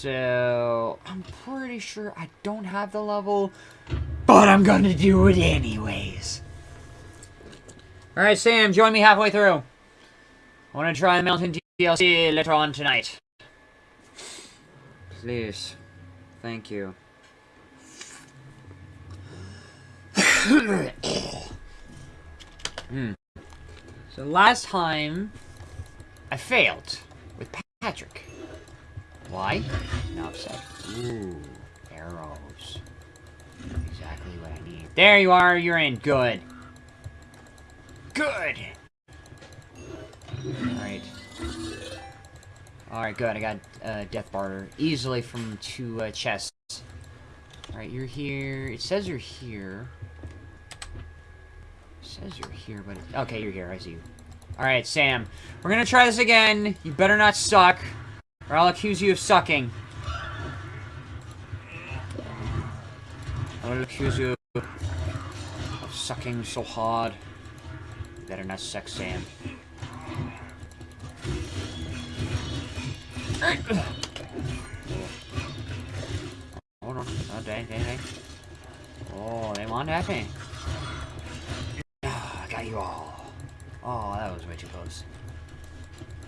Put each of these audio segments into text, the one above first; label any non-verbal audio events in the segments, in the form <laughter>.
So, I'm pretty sure I don't have the level, but I'm gonna do it anyways. Alright, Sam, join me halfway through. I want to try Mountain DLC later on tonight. Please. Thank you. <coughs> hmm. So last time, I failed with Patrick. Why? Now upset. Ooh, arrows. Exactly what I need. There you are, you're in. Good. Good! Alright. Alright, good. I got uh, Death Barter easily from two uh, chests. Alright, you're here. It says you're here. It says you're here, but... It... Okay, you're here. I see you. Alright, Sam. We're gonna try this again. You better not suck, or I'll accuse you of sucking. I'll accuse you of sucking so hard. Better not suck, Sam. Hold on. Oh, dang, dang, dang. Oh, they want thing. Ah, got you all. Oh, that was way too close.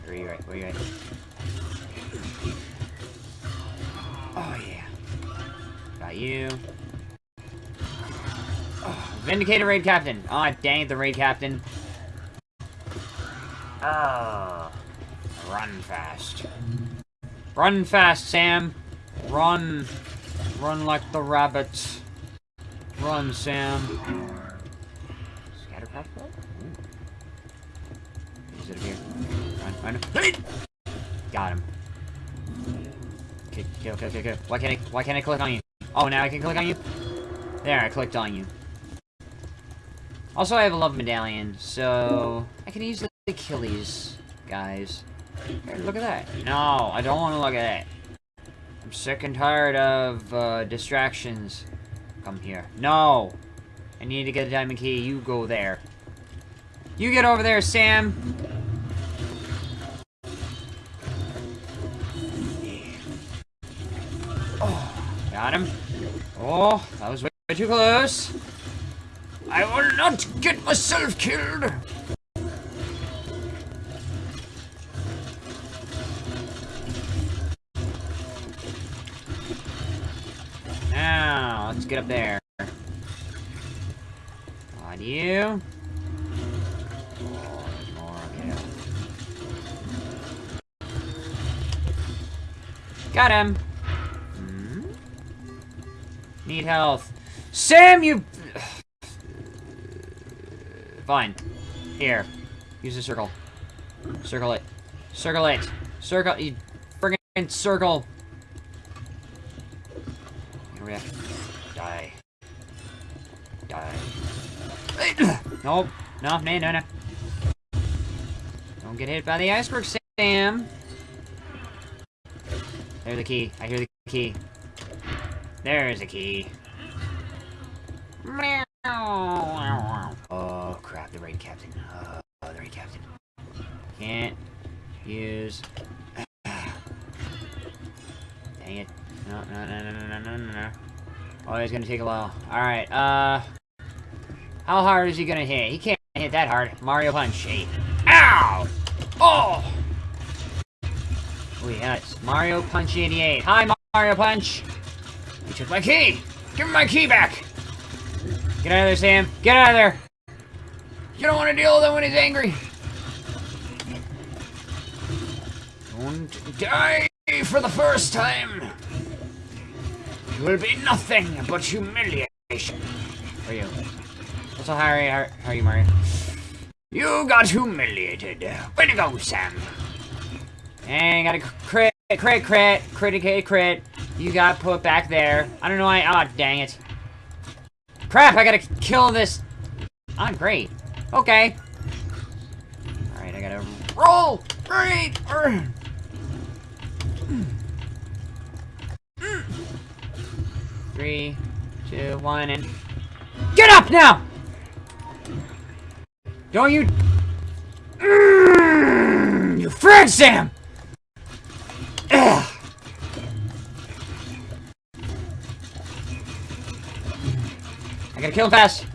Where are you at? Where are you at? Oh, yeah. Got you. Oh, Vindicator Raid Captain. Oh, dang it, the Raid Captain. Oh. Run fast. Run fast, Sam. Run. Run like the rabbits. Run, Sam. Scattercraft? Is it here? Run, run. Got him. Okay, okay, okay, okay, Why can't I, why can't I click on you? Oh, now I can click on you? There, I clicked on you. Also, I have a love medallion, so I can easily kill these guys. Hey, look at that. No, I don't want to look at that. I'm sick and tired of uh, distractions. Come here. No! I need to get a diamond key. You go there. You get over there, Sam! Got him. Oh, that was way too close. I will not get myself killed! Now, let's get up there. On you. Got him. Need health. Sam, you... <sighs> Fine. Here. Use the circle. Circle it. Circle it. Circle... You friggin' circle. Here we have... Die. Die. <coughs> nope. No, no, no, no. Don't get hit by the iceberg, Sam. There's the key. I hear the key. There's a key. Oh, crap. The raid captain. Oh, the raid captain. Can't use... Dang it. No, no, no, no, no, no, no, no. Oh, he's gonna take a while. Alright, uh... How hard is he gonna hit? He can't hit that hard. Mario Punch. Eight. Ow! Oh! Oh, it's Mario Punch 88. Hi, Mario Punch! You took my key! Give me my key back! Get out of there, Sam. Get out of there! You don't want to deal with him when he's angry! Don't die for the first time! will be nothing but humiliation. For you. Also, how are, how, are you, Mario? You got humiliated. Way to go, Sam. And got a crit, crit, crit, crit, crit. You got put back there. I don't know why. Oh, dang it. Crap, I gotta kill this. Oh, great. Okay. Alright, I gotta roll. Great. Three, two, one, and... Get up now! Don't you... You frig, Sam! Gotta kill him fast.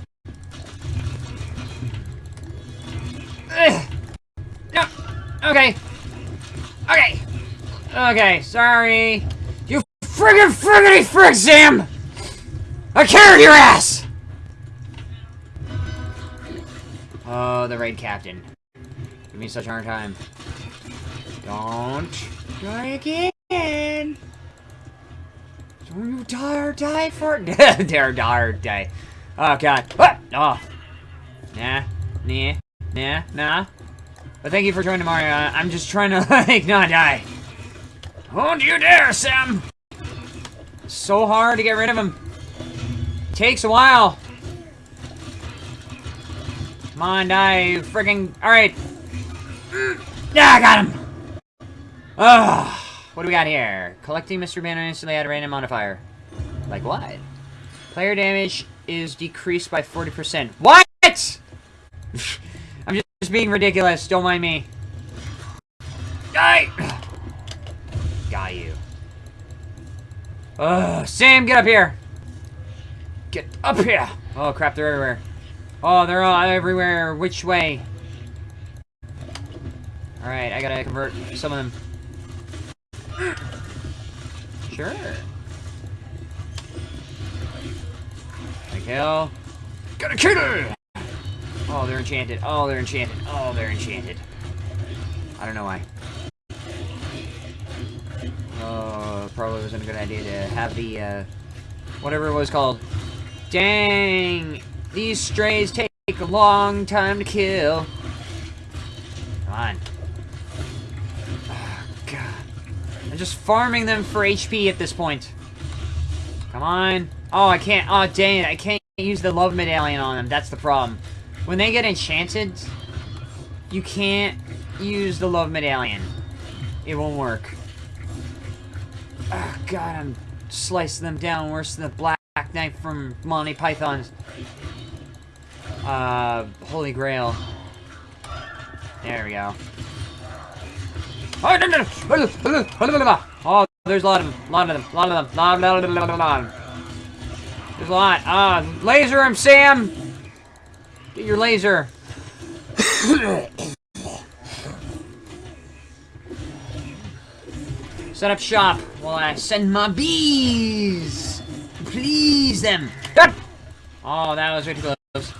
No. Okay. Okay. Okay, sorry. You friggin' friggity frig, Sam! I carried your ass! Oh, the raid captain. Give me such a hard time. Don't try again! Don't you dare die for dare <laughs> dare die. Oh god. Ah! Oh. Nah. Nah. Nah. Nah. But thank you for joining Mario. I'm just trying to <laughs> like not die. Don't you dare, Sam! So hard to get rid of him. Takes a while. Come on, die, you freaking. Alright. Yeah, I got him! Ugh. What do we got here? Collecting Mr. Banner instantly add a random modifier. Like what? Player damage is decreased by 40%. What?! <laughs> I'm just being ridiculous. Don't mind me. Die! <sighs> Got you. Ugh, Sam, get up here! Get up here! Oh crap, they're everywhere. Oh, they're all everywhere. Which way? Alright, I gotta convert some of them. <gasps> Sure. Kill. Gotta kill! Oh, they're enchanted. Oh, they're enchanted. Oh, they're enchanted. I don't know why. Oh, probably wasn't a good idea to have the, uh, whatever it was called. Dang! These strays take a long time to kill. Come on. Oh, God. I'm just farming them for HP at this point. Come on. Oh, I can't. Oh, dang it. I can't use the love medallion on them. That's the problem. When they get enchanted, you can't use the love medallion. It won't work. Oh, God, I'm slicing them down worse than the black knife from Monty Python's uh, Holy Grail. There we go. <laughs> Oh, there's a lot of them. Lot of them. Lot of them. Lot, lot, lot, lot, lot. There's a lot. Uh, laser him, Sam! Get your laser. Set up shop while I send my bees. Please them. Oh, that was way too close.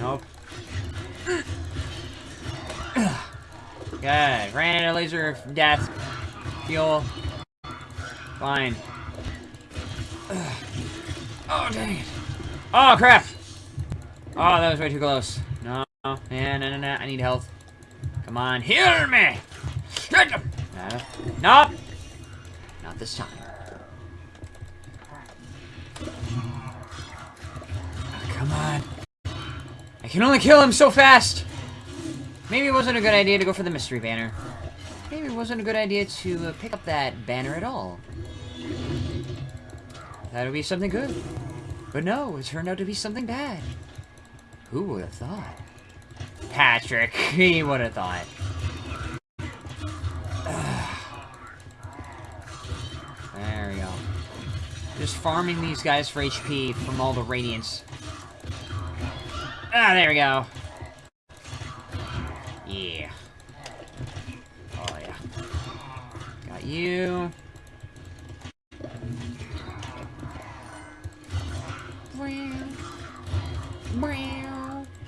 Nope. Good. Ran out of laser death. Fuel. Fine. Oh, dang it. Oh, crap! Oh, that was way too close. No, no, no, no, no. I need health. Come on, heal me! No. Nope! Not this time. Oh, come on. I can only kill him so fast! Maybe it wasn't a good idea to go for the mystery banner. Maybe it wasn't a good idea to uh, pick up that banner at all. That would be something good. But no, it turned out to be something bad. Who would have thought? Patrick, <laughs> he would have thought. <sighs> there we go. Just farming these guys for HP from all the radiance. Ah, there we go. Yeah. Oh, yeah. Got you.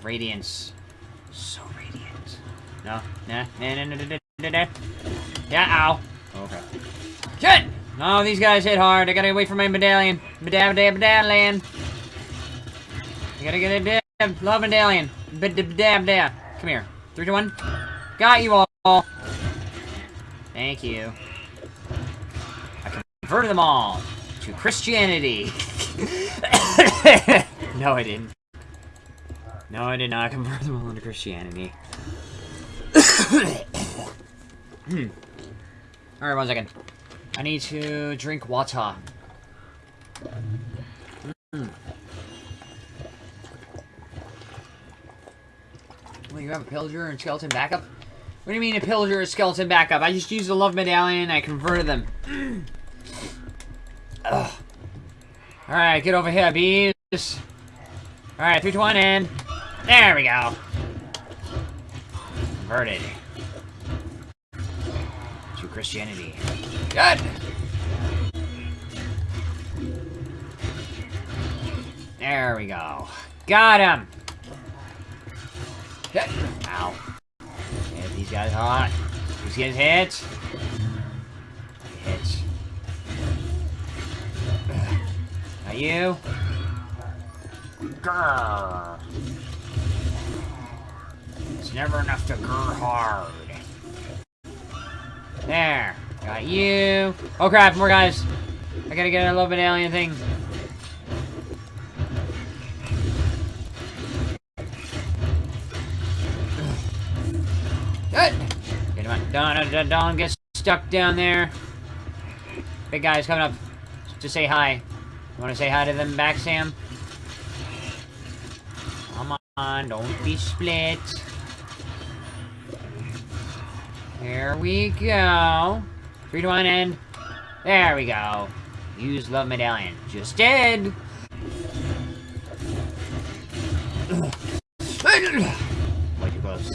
Radiance. So radiant. No, nah, nah, nah, nah, nah, nah, nah. Yeah, ow. Okay. Shit! No, these guys hit hard. I gotta wait for my medallion. Medallion, medallion. I gotta get a Love medallion. Dab dab. Come here. Three to one. Got you all. Thank you. I converted them all to Christianity. <laughs> <coughs> no, I didn't. No, I did not convert them all into Christianity. <coughs> hmm. Alright, one second. I need to drink water. Mm. Well, you have a pillager and skeleton backup? What do you mean a pillager and skeleton backup? I just used the love medallion and I converted them. Alright, get over here, bees. Alright, 3 to 1 and... There we go. Converted. To Christianity. Good! There we go. Got him! Good. Ow. Get these guys hot. Who's getting hit? Hit. Not you. Grr. It's never enough to grr hard. There. Got you. Oh crap, more guys. I gotta get a little bit alien thing. Good. Get him. Don't, don't, uh, don't get stuck down there. Big guy's coming up to say hi. You want to say hi to them back, Sam? Come on, don't be split. Here we go. Three to one end. There we go. Use love medallion. Just did. Way too close.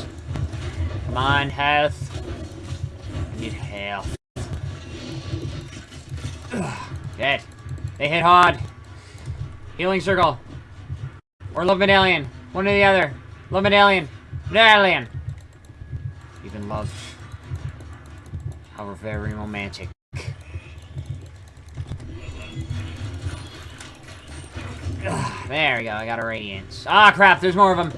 Come on, health. I need health. Dead. They hit hard. Healing circle. Or love medallion. One or the other. Love medallion. Medallion. Even love. How very romantic. Ugh, there we go. I got a radiance. Ah, crap. There's more of them.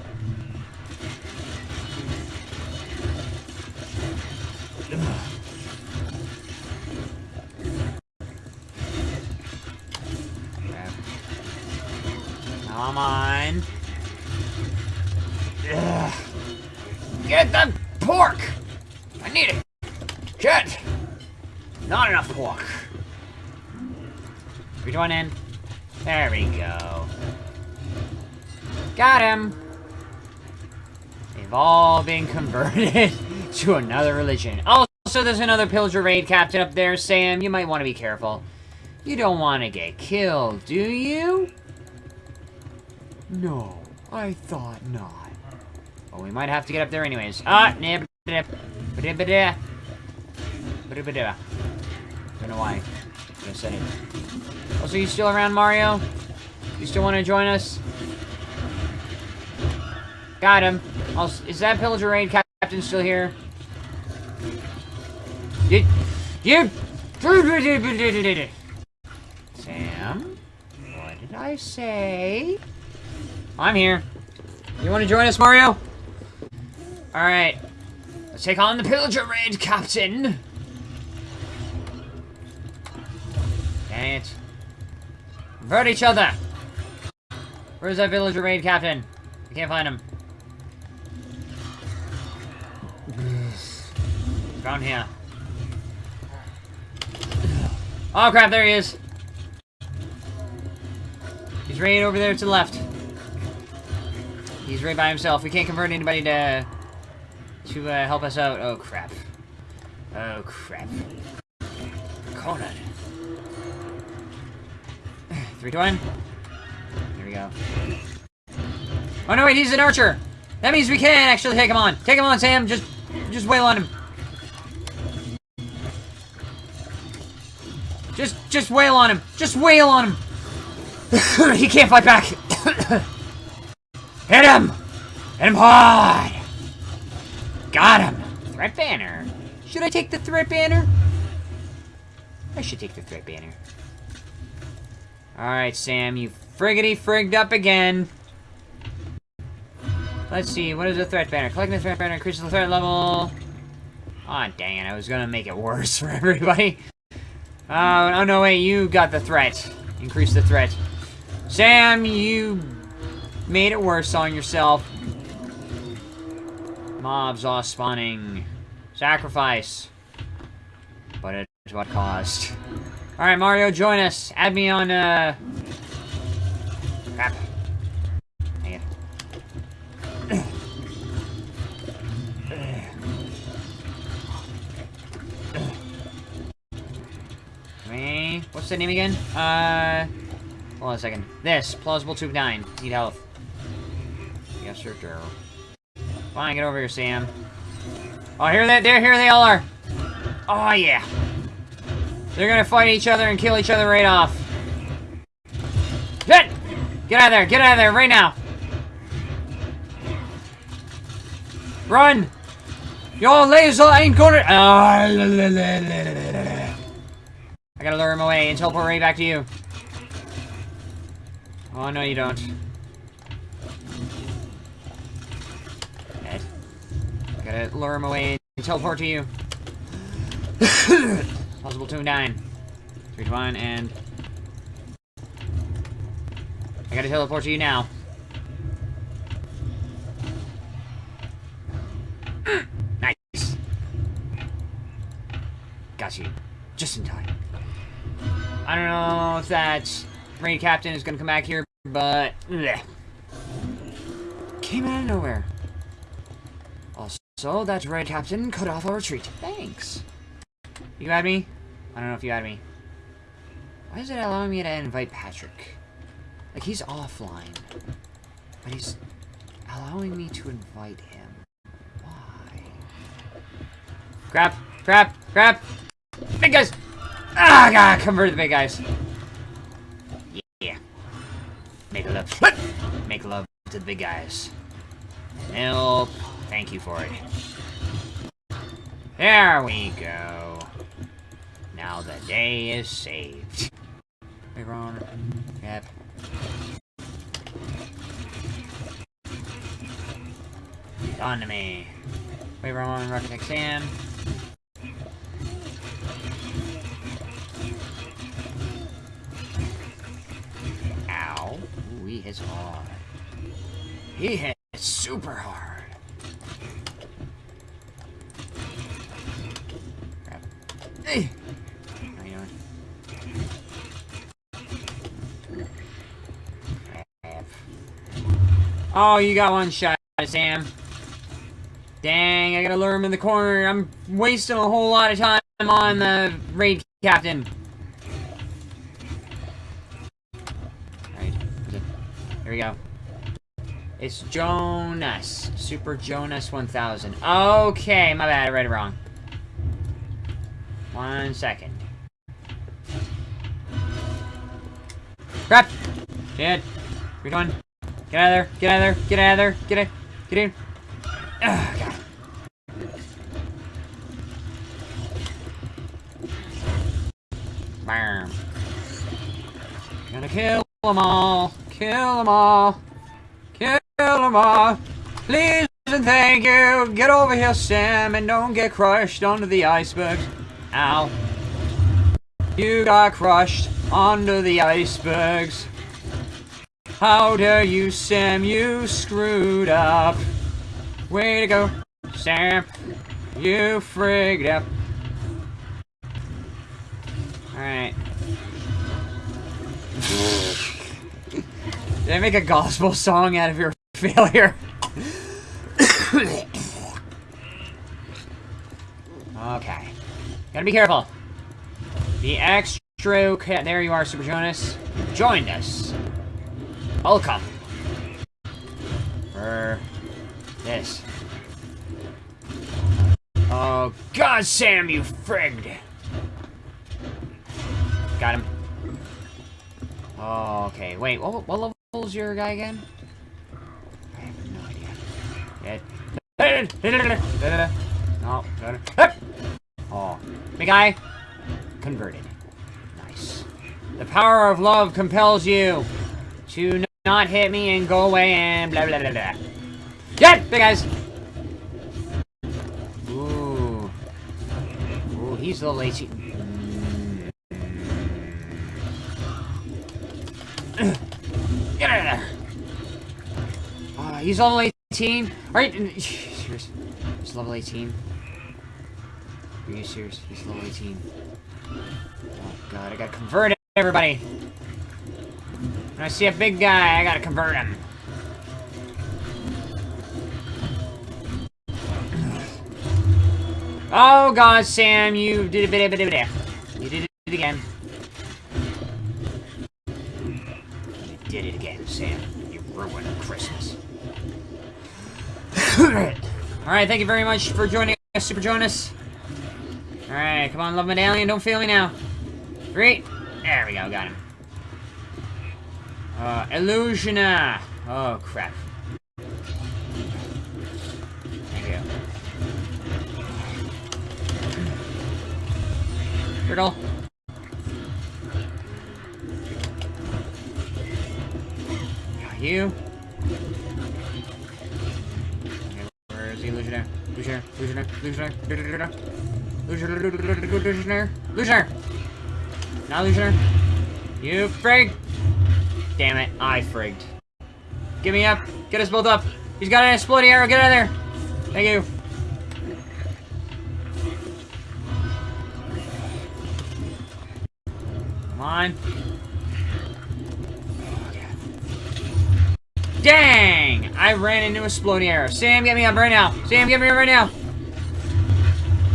Crap. Come on. Ugh. Get the pork! I need it. Get! Not enough pork. We join in. There we go. Got him! They've all been converted <laughs> to another religion. Also, there's another pillager raid captain up there, Sam. You might want to be careful. You don't want to get killed, do you? No, I thought not. Well, we might have to get up there anyways. Ah, nib. Don't know why. I said it. Also, you still around, Mario? You still want to join us? Got him. Also, is that Pillager Raid Captain still here? You... You... Sam? What did I say? I'm here. You want to join us, Mario? Alright. Let's take on the Pillager Raid Captain. Dang it. Convert each other! Where's that Pillager raid captain? I can't find him. Down here. Oh crap, there he is! He's right over there to the left. He's right by himself. We can't convert anybody to to uh, help us out. Oh crap. Oh crap. Conan. <sighs> Three to one. Here we go. Oh no, wait, he's an archer. That means we can actually take him on. Take him on, Sam. Just, just wail on him. Just, just wail on him. Just wail on him. <laughs> he can't fight back. <coughs> Hit him. Hit him hard. Got him. Threat banner. Should I take the threat banner? I should take the threat banner. Alright, Sam, you friggity frigged up again. Let's see, what is the threat banner? Collecting the threat banner increases the threat level. Aw, oh, dang it, I was gonna make it worse <laughs> for everybody. Uh, oh no, wait, you got the threat. Increase the threat. Sam, you made it worse on yourself. Mobs all spawning. Sacrifice. But at what cost? Alright, Mario, join us. Add me on, uh... Crap. Dang it. <coughs> What's the name again? Uh... Hold on a second. This. Plausible Tube 9. Need health. Master Darrow. Fine, get over here, Sam. Oh, here they, there, here they all are. Oh, yeah. They're gonna fight each other and kill each other right off. Get! Get out of there, get out of there, right now. Run! Your laser ain't gonna... I gotta lure him away and teleport right back to you. Oh, no you don't. Gotta lure him away and teleport to you. <coughs> Possible 2 9. 3 to 1, and... I gotta teleport to you now. <gasps> nice. Got you. Just in time. I don't know if that raid captain is gonna come back here, but... Bleh. Came out of nowhere. Also, that raid captain cut off our retreat. Thanks. You add me? I don't know if you add me. Why is it allowing me to invite Patrick? Like, he's offline. But he's allowing me to invite him. Why? Crap! Crap! Crap! Big guys! Ah, I gotta convert the big guys. Yeah. Make love. Make love to the big guys. Nope. Thank you for it. There we go. Now the day is saved. Big Ron. Yep. On to me. Wait, Ron, Rocket Sam. Ow. Ooh, he hits hard. He hits super hard. Crap. Hey! How you doing? Crap. Oh, you got one shot, Sam. Dang, I gotta lure him in the corner. I'm wasting a whole lot of time on the raid captain. Right. Here we go. It's Jonas. Super Jonas 1000. Okay, my bad. I read it wrong. One second. Crap! Shit. We're going. Get out of there. Get out of there. Get out of there. Get in. Get in. Ugh, God. Bam. Gonna kill them all. Kill them all. Kill them all. Please and thank you. Get over here, Sam, and don't get crushed under the icebergs. Ow. You got crushed under the icebergs. How dare you, Sam? You screwed up. Way to go, Sam. You frigged up. Alright. Did I make a gospel song out of your <laughs> failure? okay. Gotta be careful. The extra... There you are, Super Jonas. Joined us. Welcome. For this. Oh, God, Sam, you frigged. Got him. Oh, okay. Wait, what, what level is your guy again? I have no idea. Yeah. No. Oh. Big guy. Converted. Nice. The power of love compels you to not hit me and go away and blah blah blah blah. Get! Big guys! Ooh. Ooh, he's a little lazy. <clears throat> Uh, he's level 18. Alright, <laughs> serious. He's level 18. Are you serious? He's level 18. Oh god, I gotta convert everybody! I see a big guy, I gotta convert him. Oh god, Sam, you did a bit of it. You did it again. You did it again, Sam. You ruined Christmas. <laughs> Alright, thank you very much for joining us, Super Jonas. Alright, come on, love medallion, don't fail me now. Three. There we go, got him. Uh, Illusioner. Oh, crap. You. Turtle. Got you. Okay, where is the Illusioner? Illusioner, Illusioner, Illusioner, Illusioner, Illusioner, Illusioner, Illusioner. Not Illusioner. You frig! Damn it, I frigged. Get me up. Get us both up. He's got an exploding arrow. Get out of there. Thank you. Come on. Dang! I ran into a exploding arrow. Sam, get me up right now. Sam, get me up right now.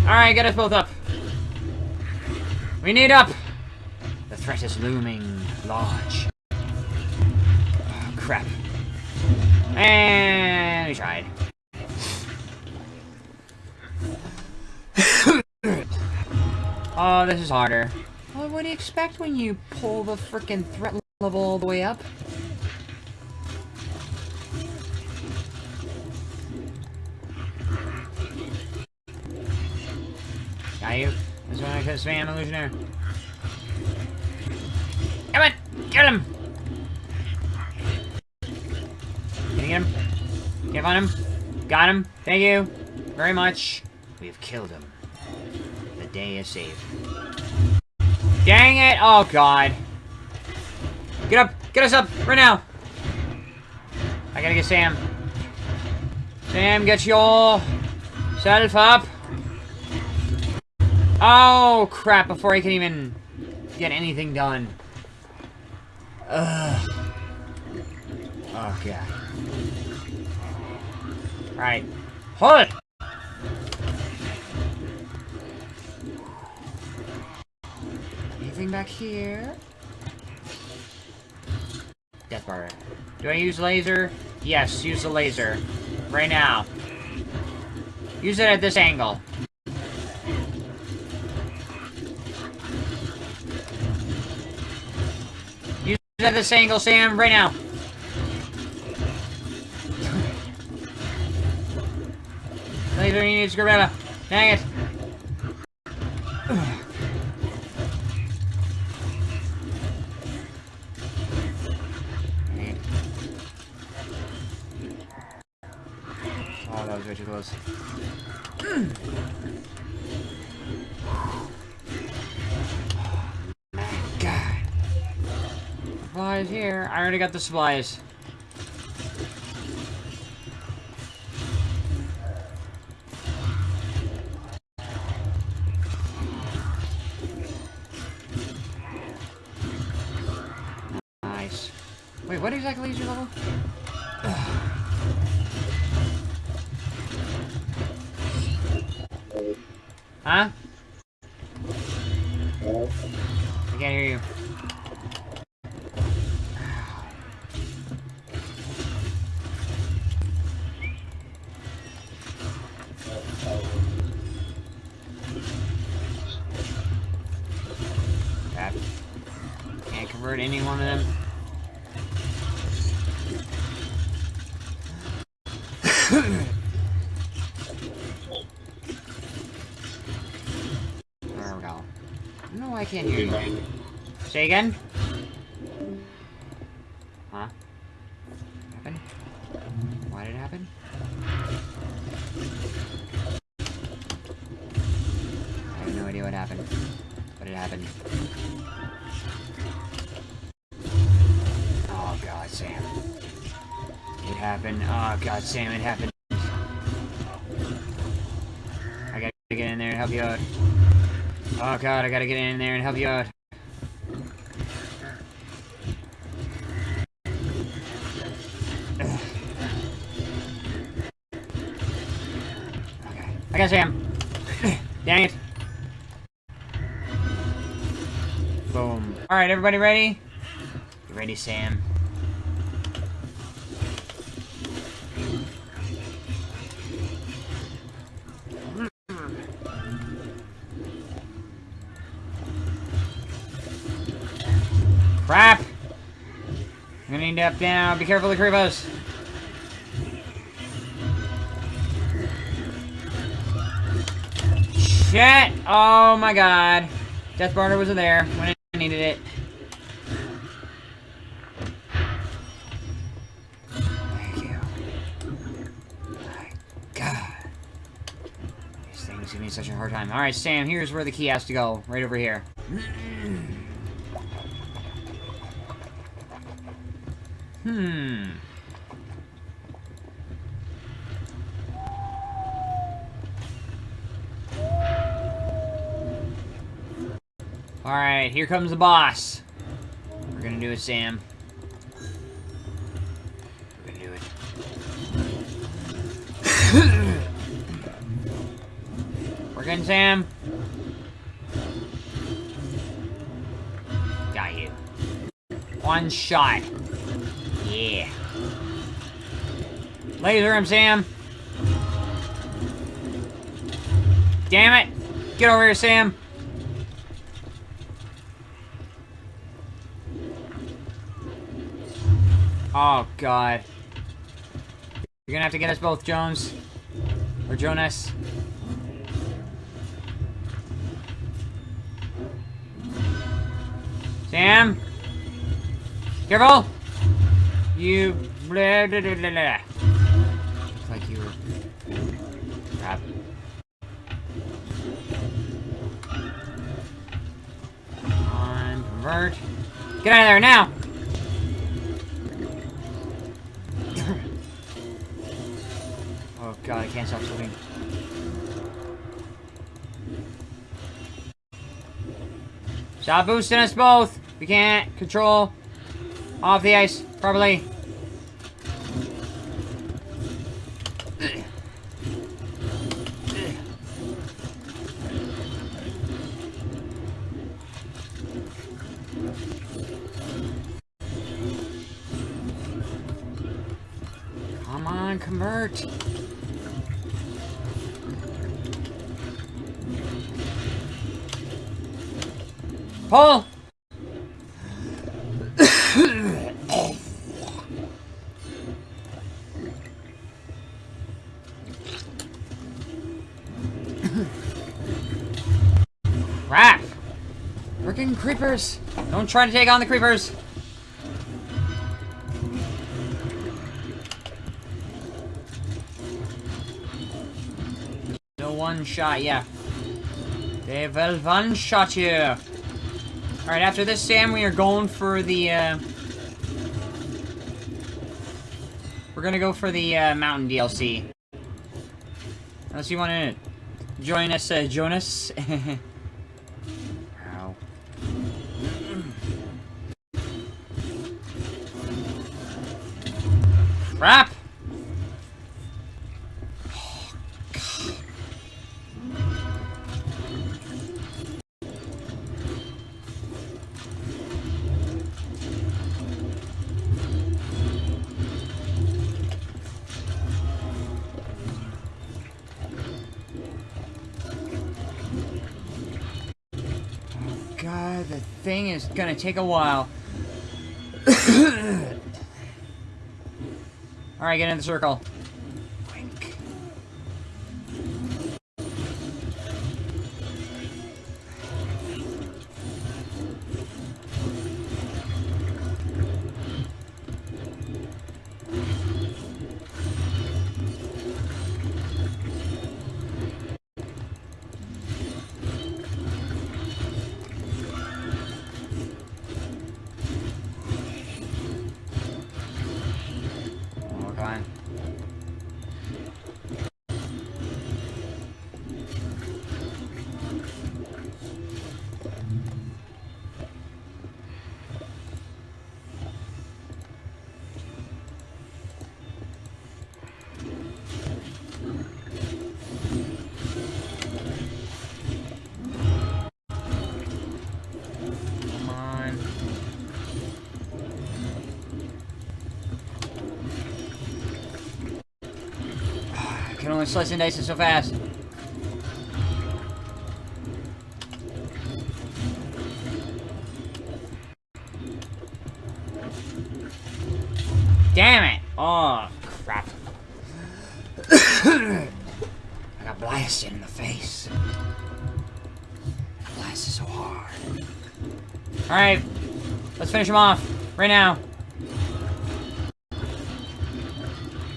Alright, get us both up. We need up. The threat is looming large. And we tried. <coughs> oh, this is harder. Well, what do you expect when you pull the freaking threat level all the way up? Got you. This one I could spam illusioner. Come on! Get him! Can you get him? Get on him? Got him. Thank you. Very much. We have killed him. The day is saved. Dang it! Oh, God. Get up! Get us up! Right now! I gotta get Sam. Sam, get your self up. Oh, crap. Before I can even get anything done. Ugh. Oh, God. Right. Hold! Anything back here? Death bar. Do I use laser? Yes, use the laser. Right now. Use it at this angle. Use it at this angle, Sam, right now. Laser needs Gorilla. Dang it. Oh, that was way too close. God. Supplies here. I already got the supplies. Can't any one of them. <coughs> There we go. No, I can't hear you. Say again? Sam, it happened. I gotta get in there and help you out. Oh god, I gotta get in there and help you out. <sighs> Okay. I got Sam. <coughs> Dang it. Boom. Alright, everybody ready? Ready, Sam? To up down. Be careful of the creepos. Shit! Oh my god. Death Barter wasn't there when I needed it. Thank you. My god. These things give me such a hard time. Alright, Sam, here's where the key has to go. Right over here. Hmm. Alright, here comes the boss. We're gonna do it, Sam. We're gonna do it. <coughs> We're Sam. Got you. One shot. Yeah. Laser him, Sam. Damn it. Get over here, Sam. Oh, God. You're gonna have to get us both, Jones. Or Jonas. Sam? Careful! You... Blah, blah, blah, blah. Looks like you were... Crap. On, convert. Get out of there, now! <coughs> oh god, I can't stop swimming. Stop boosting us both! We can't control off the ice properly. Crap! Freaking creepers! Don't try to take on the creepers! No one shot, yeah. They will one shot you. Alright, after this, Sam, we are going for the, uh... We're gonna go for the, uh, Mountain DLC. Unless you wanna join us, uh, Jonas. <laughs> God, the thing is gonna take a while. <coughs> Alright, get in the circle. doing slicing dicing so fast? Damn it! Oh, crap. <coughs> I got blasted in the face. Blast blasted so hard. Alright, let's finish him off. Right now.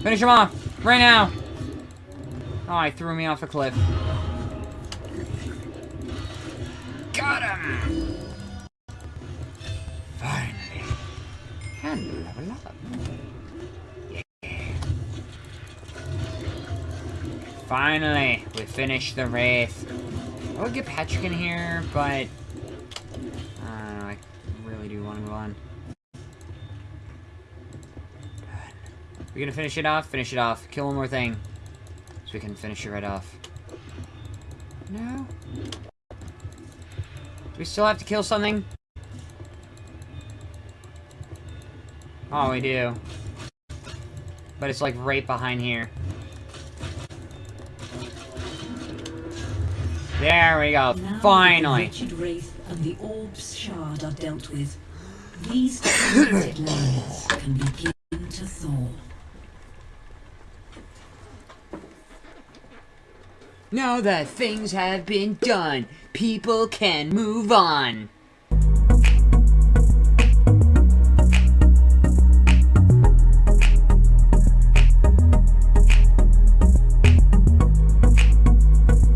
Finish him off. Right now. Oh, he threw me off a cliff. Got him! Finally. And level up. Finally, we finished the Wraith. I would get Patrick in here, but... I really do want to move on. We're gonna finish it off? Finish it off. Kill one more thing. So we can finish it right off. No? Do we still have to kill something? Oh, we do. But it's like right behind here. There we go. Now Finally. The wretched wraith and the orb's shard are dealt with. These <coughs> lands can begin to thaw. Now that things have been done, people can move on.